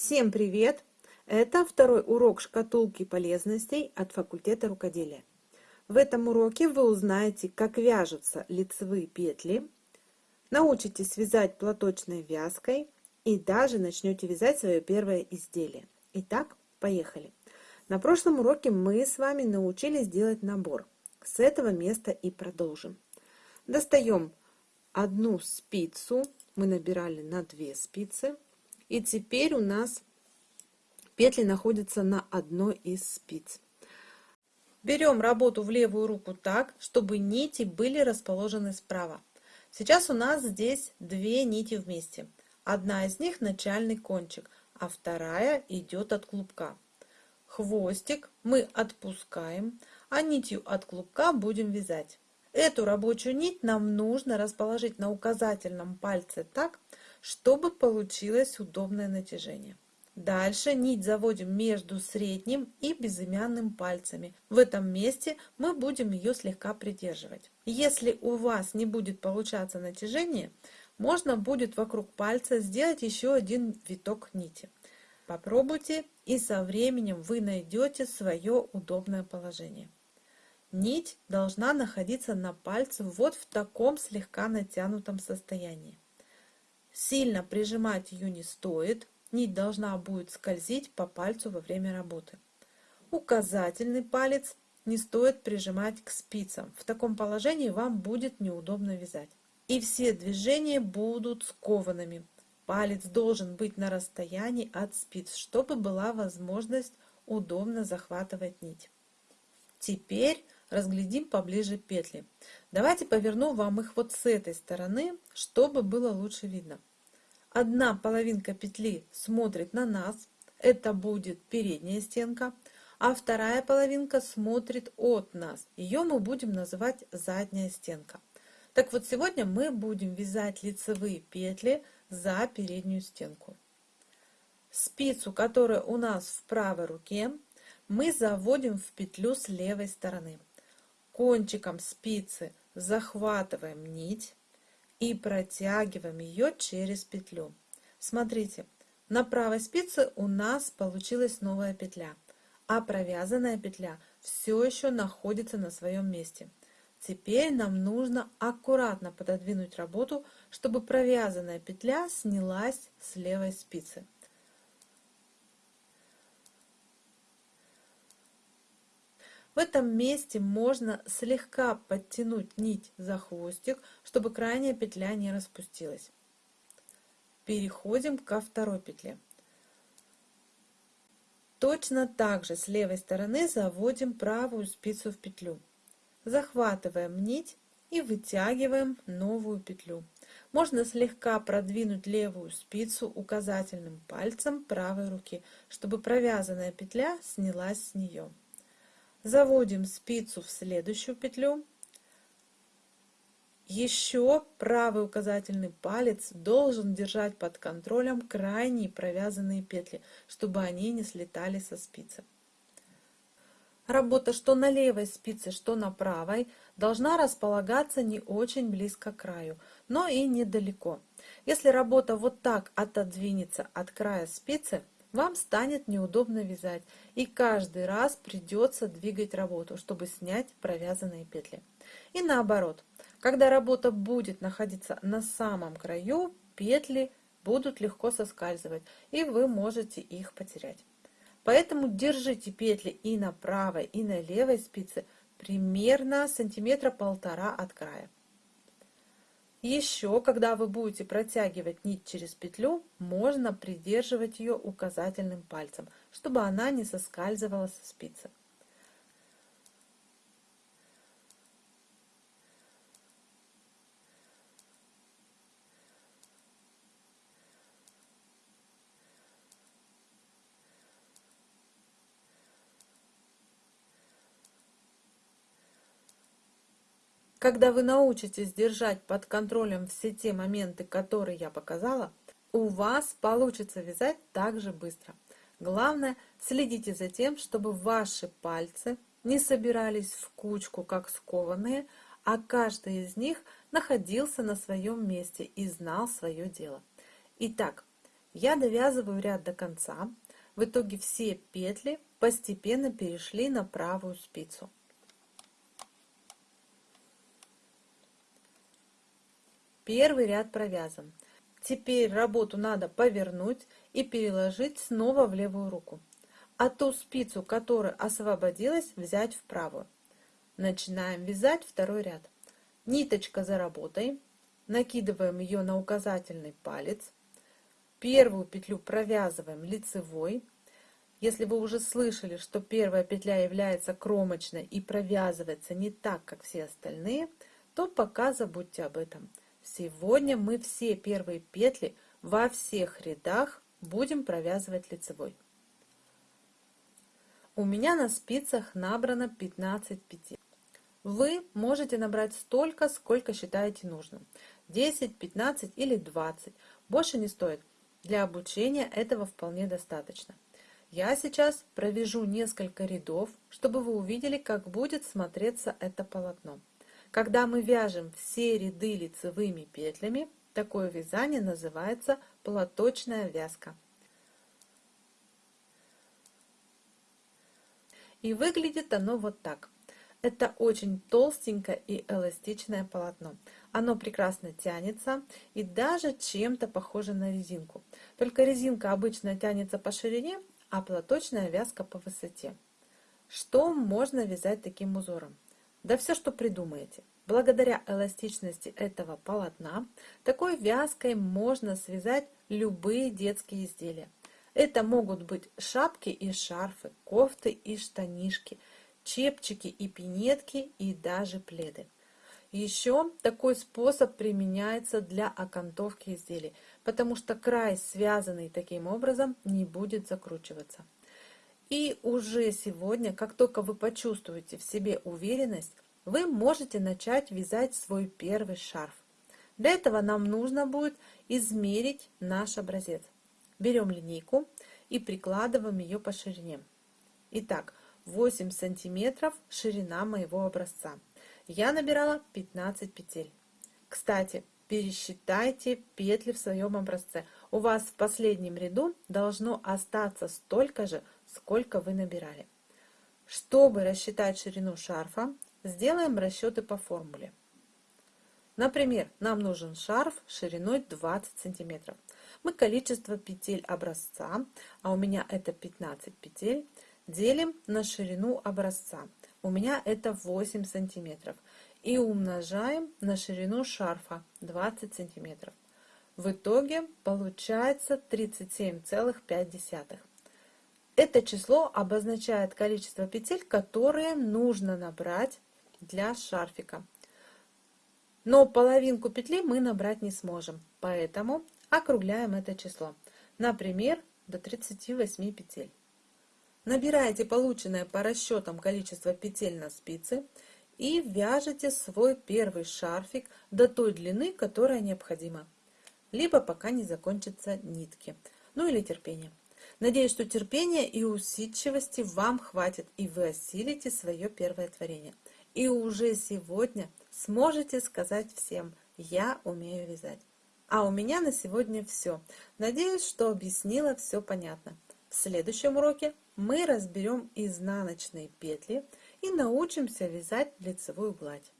Всем привет! Это второй урок шкатулки полезностей от факультета рукоделия. В этом уроке вы узнаете, как вяжутся лицевые петли, научитесь вязать платочной вязкой и даже начнете вязать свое первое изделие. Итак, поехали! На прошлом уроке мы с вами научились делать набор. С этого места и продолжим. Достаем одну спицу, мы набирали на две спицы, и теперь у нас петли находятся на одной из спиц. Берем работу в левую руку так, чтобы нити были расположены справа. Сейчас у нас здесь две нити вместе. Одна из них начальный кончик, а вторая идет от клубка. Хвостик мы отпускаем, а нитью от клубка будем вязать. Эту рабочую нить нам нужно расположить на указательном пальце так, чтобы получилось удобное натяжение. Дальше нить заводим между средним и безымянным пальцами. В этом месте мы будем ее слегка придерживать. Если у вас не будет получаться натяжение, можно будет вокруг пальца сделать еще один виток нити. Попробуйте и со временем вы найдете свое удобное положение. Нить должна находиться на пальце вот в таком слегка натянутом состоянии. Сильно прижимать ее не стоит, нить должна будет скользить по пальцу во время работы. Указательный палец не стоит прижимать к спицам. В таком положении вам будет неудобно вязать. И все движения будут скованными. Палец должен быть на расстоянии от спиц, чтобы была возможность удобно захватывать нить. Теперь разглядим поближе петли. Давайте поверну вам их вот с этой стороны, чтобы было лучше видно. Одна половинка петли смотрит на нас, это будет передняя стенка, а вторая половинка смотрит от нас. Ее мы будем называть задняя стенка. Так вот, сегодня мы будем вязать лицевые петли за переднюю стенку. Спицу, которая у нас в правой руке, мы заводим в петлю с левой стороны. Кончиком спицы захватываем нить и протягиваем ее через петлю. Смотрите, на правой спице у нас получилась новая петля, а провязанная петля все еще находится на своем месте. Теперь нам нужно аккуратно пододвинуть работу, чтобы провязанная петля снялась с левой спицы. В этом месте можно слегка подтянуть нить за хвостик, чтобы крайняя петля не распустилась. Переходим ко второй петле. Точно так же с левой стороны заводим правую спицу в петлю. Захватываем нить и вытягиваем новую петлю. Можно слегка продвинуть левую спицу указательным пальцем правой руки, чтобы провязанная петля снялась с нее. Заводим спицу в следующую петлю. Еще правый указательный палец должен держать под контролем крайние провязанные петли, чтобы они не слетали со спицы. Работа что на левой спице, что на правой должна располагаться не очень близко к краю, но и недалеко. Если работа вот так отодвинется от края спицы, вам станет неудобно вязать, и каждый раз придется двигать работу, чтобы снять провязанные петли. И наоборот, когда работа будет находиться на самом краю, петли будут легко соскальзывать, и вы можете их потерять. Поэтому держите петли и на правой, и на левой спице примерно сантиметра полтора от края. Еще, когда вы будете протягивать нить через петлю, можно придерживать ее указательным пальцем, чтобы она не соскальзывала со спицы. Когда вы научитесь держать под контролем все те моменты, которые я показала, у вас получится вязать так же быстро. Главное, следите за тем, чтобы ваши пальцы не собирались в кучку, как скованные, а каждый из них находился на своем месте и знал свое дело. Итак, Я довязываю ряд до конца. В итоге все петли постепенно перешли на правую спицу. Первый ряд провязан. Теперь работу надо повернуть и переложить снова в левую руку. А ту спицу, которая освободилась, взять в правую. Начинаем вязать второй ряд. Ниточка за работой. Накидываем ее на указательный палец. Первую петлю провязываем лицевой. Если вы уже слышали, что первая петля является кромочной и провязывается не так, как все остальные, то пока забудьте об этом. Сегодня мы все первые петли во всех рядах будем провязывать лицевой. У меня на спицах набрано 15 петель. Вы можете набрать столько, сколько считаете нужным. 10, 15 или 20. Больше не стоит. Для обучения этого вполне достаточно. Я сейчас провяжу несколько рядов, чтобы вы увидели, как будет смотреться это полотно. Когда мы вяжем все ряды лицевыми петлями, такое вязание называется платочная вязка. И выглядит оно вот так. Это очень толстенькое и эластичное полотно. Оно прекрасно тянется и даже чем-то похоже на резинку. Только резинка обычно тянется по ширине, а платочная вязка по высоте. Что можно вязать таким узором? Да все, что придумаете. Благодаря эластичности этого полотна, такой вязкой можно связать любые детские изделия. Это могут быть шапки и шарфы, кофты и штанишки, чепчики и пинетки и даже пледы. Еще такой способ применяется для окантовки изделий, потому что край, связанный таким образом, не будет закручиваться. И уже сегодня, как только вы почувствуете в себе уверенность, вы можете начать вязать свой первый шарф. Для этого нам нужно будет измерить наш образец. Берем линейку и прикладываем ее по ширине. Итак, 8 сантиметров ширина моего образца я набирала 15 петель. Кстати, пересчитайте петли в своем образце. У вас в последнем ряду должно остаться столько же, сколько вы набирали. Чтобы рассчитать ширину шарфа, сделаем расчеты по формуле. Например, нам нужен шарф шириной 20 сантиметров. Мы количество петель образца, а у меня это 15 петель, делим на ширину образца у меня это 8 сантиметров. И умножаем на ширину шарфа 20 сантиметров. В итоге получается 37,5. Это число обозначает количество петель, которые нужно набрать для шарфика. Но половинку петли мы набрать не сможем, поэтому округляем это число. Например, до 38 петель. Набираете полученное по расчетам количество петель на спице и вяжете свой первый шарфик до той длины, которая необходима. Либо пока не закончатся нитки. Ну или терпение. Надеюсь, что терпения и усидчивости вам хватит, и вы осилите свое первое творение. И уже сегодня сможете сказать всем «Я умею вязать». А у меня на сегодня все. Надеюсь, что объяснила все понятно. В следующем уроке мы разберем изнаночные петли и научимся вязать лицевую гладь.